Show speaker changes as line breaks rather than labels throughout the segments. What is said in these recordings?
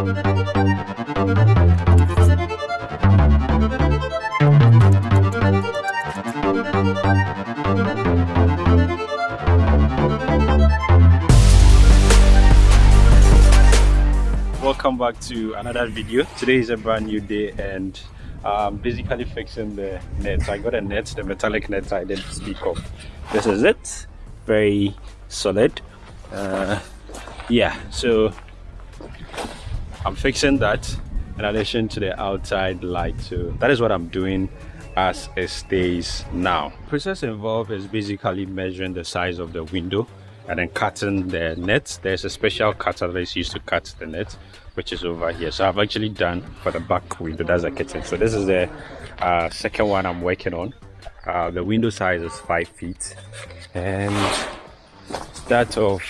welcome back to another video. Today is a brand new day and i'm basically fixing the net i got a net the metallic net i didn't speak of. This is it. Very solid. Uh, yeah so i'm fixing that in addition to the outside light so that is what i'm doing as it stays now. Process involved is basically measuring the size of the window and then cutting the net. There's a special cutter that is used to cut the net which is over here. So i've actually done for the back window that's a kitchen. So this is the uh, second one i'm working on. Uh, the window size is five feet. And that of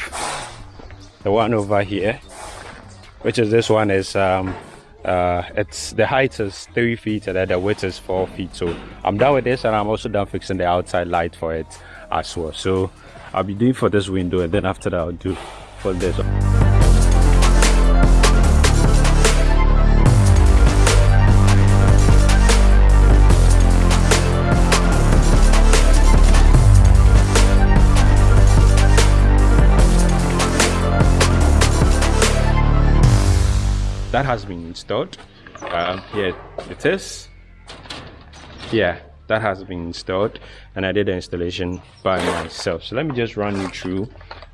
the one over here which is this one is um, uh, it's the height is three feet and then the width is four feet. So i'm done with this and i'm also done fixing the outside light for it as well. So i'll be doing for this window and then after that i'll do for this that has been installed. Um, here it is. Yeah that has been installed and I did the installation by myself. So let me just run you through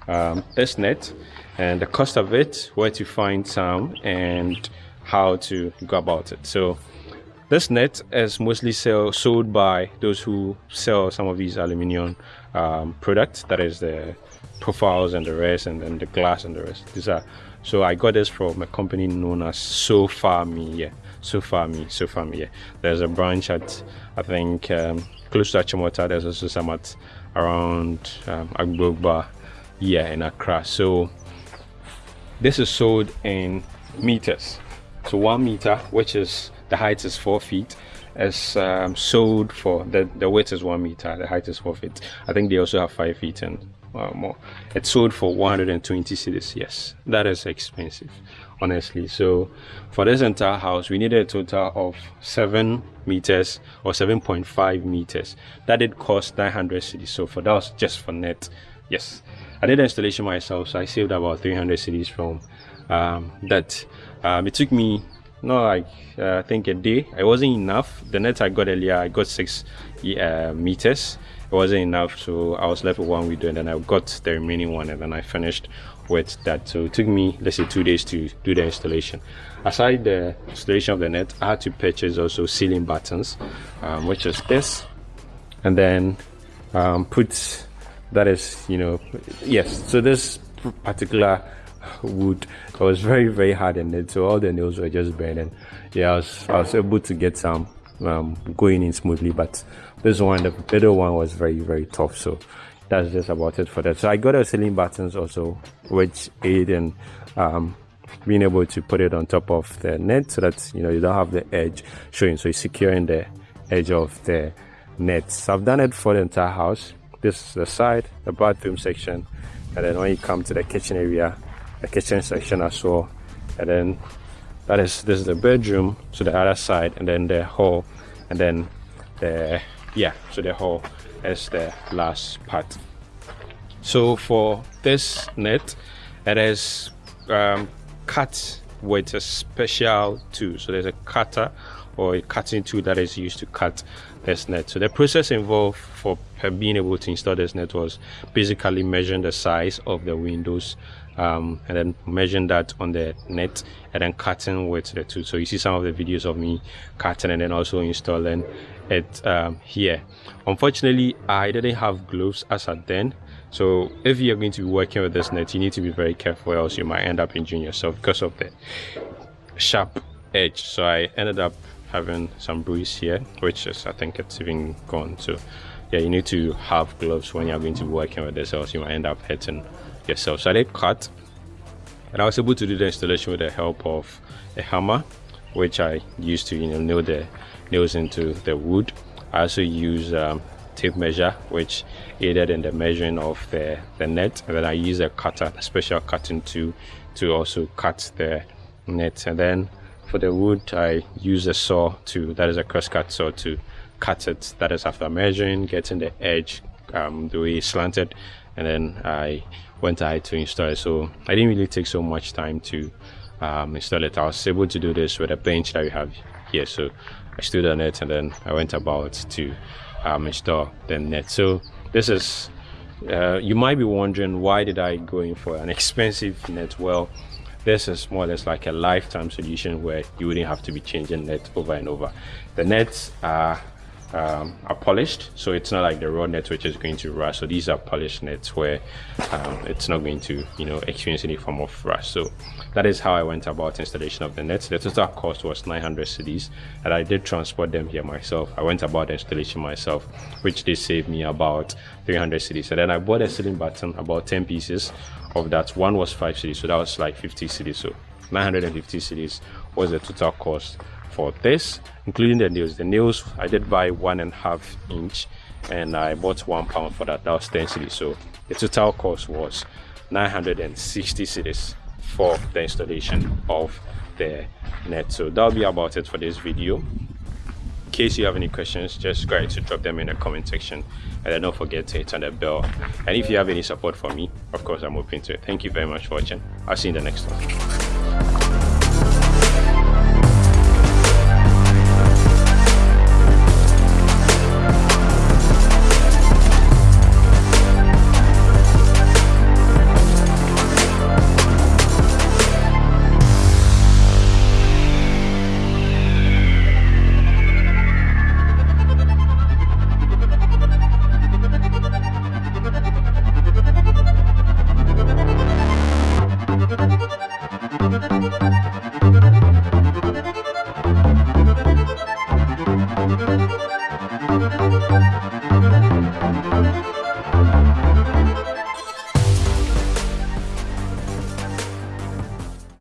um, this net and the cost of it where to find some and how to go about it. So this net is mostly sell, sold by those who sell some of these aluminium um, products. That is the profiles and the rest and then the glass and the rest. These are so i got this from a company known as SoFarMe yeah SoFarMe SoFarMe yeah there's a branch at i think um, close to achimota. There's also some at around um, agbogba yeah in accra. So this is sold in meters. So one meter which is the height is four feet is um, sold for the the width is one meter the height is four feet. I think they also have five feet and more. It sold for 120 cedis yes. That is expensive honestly. So for this entire house we needed a total of seven meters or 7.5 meters. That did cost 900 cedis so for that was just for net yes. I did the installation myself so i saved about 300 cedis from um, that. Um, it took me not like uh, i think a day. It wasn't enough. The net i got earlier i got six uh, meters it wasn't enough so i was left with one window and then i got the remaining one and then i finished with that. So it took me let's say two days to do the installation. Aside the installation of the net i had to purchase also ceiling buttons um, which is this. And then um, put that is you know yes so this particular wood was very very hard in it so all the nails were just burning. Yeah i was, I was able to get some um, going in smoothly but this one the middle one was very very tough so that's just about it for that. So i got a ceiling buttons also which aid in um, being able to put it on top of the net so that you know you don't have the edge showing. So it's securing the edge of the net. So i've done it for the entire house. This is the side the bathroom section and then when you come to the kitchen area the kitchen section as well and then that is this is the bedroom to the other side and then the hall and then the yeah so the hall is the last part. So for this net it is um, cut with a special tool. So there's a cutter or a cutting tool that is used to cut this net. So the process involved for being able to install this net was basically measuring the size of the windows um, and then measuring that on the net and then cutting with the tool. So you see some of the videos of me cutting and then also installing it um, here. Unfortunately i didn't have gloves as at then. So if you're going to be working with this net you need to be very careful else you might end up injuring yourself because of the sharp edge. So i ended up having some bruise here which is i think it's even gone so yeah you need to have gloves when you're going to be working with this else you might end up hurting yourself. So i did cut and i was able to do the installation with the help of a hammer which i used to you know nail the nails into the wood. I also use um, tape measure which aided in the measuring of the the net. And then i use a cutter a special cutting tool to also cut the net. And then for the wood i use a saw to that is a crosscut saw to cut it that is after measuring getting the edge um, the way slanted and then i went ahead to install it so i didn't really take so much time to um, install it. I was able to do this with a bench that we have here. So I stood on it and then I went about to um, install the net. So this is, uh, you might be wondering why did I go in for an expensive net? Well, this is more or less like a lifetime solution where you wouldn't have to be changing net over and over. The nets are um, are polished. So it's not like the raw net which is going to rust. So these are polished nets where um, it's not going to you know experience any form of rust. So that is how I went about installation of the nets. The total cost was 900 cedis and I did transport them here myself. I went about installation myself which did save me about 300 cedis and then I bought a ceiling button about 10 pieces of that. One was 5 cedis so that was like 50 cedis so 950 cedis was the total cost for this including the nails. The nails i did buy one and a half inch and i bought one pound for that. That was 10 cedis so the total cost was 960 cedis for the installation of the net. So that'll be about it for this video. In case you have any questions just go ahead to drop them in the comment section and then don't forget to hit on the bell. And if you have any support for me of course i'm open to it. Thank you very much for watching. I'll see you in the next one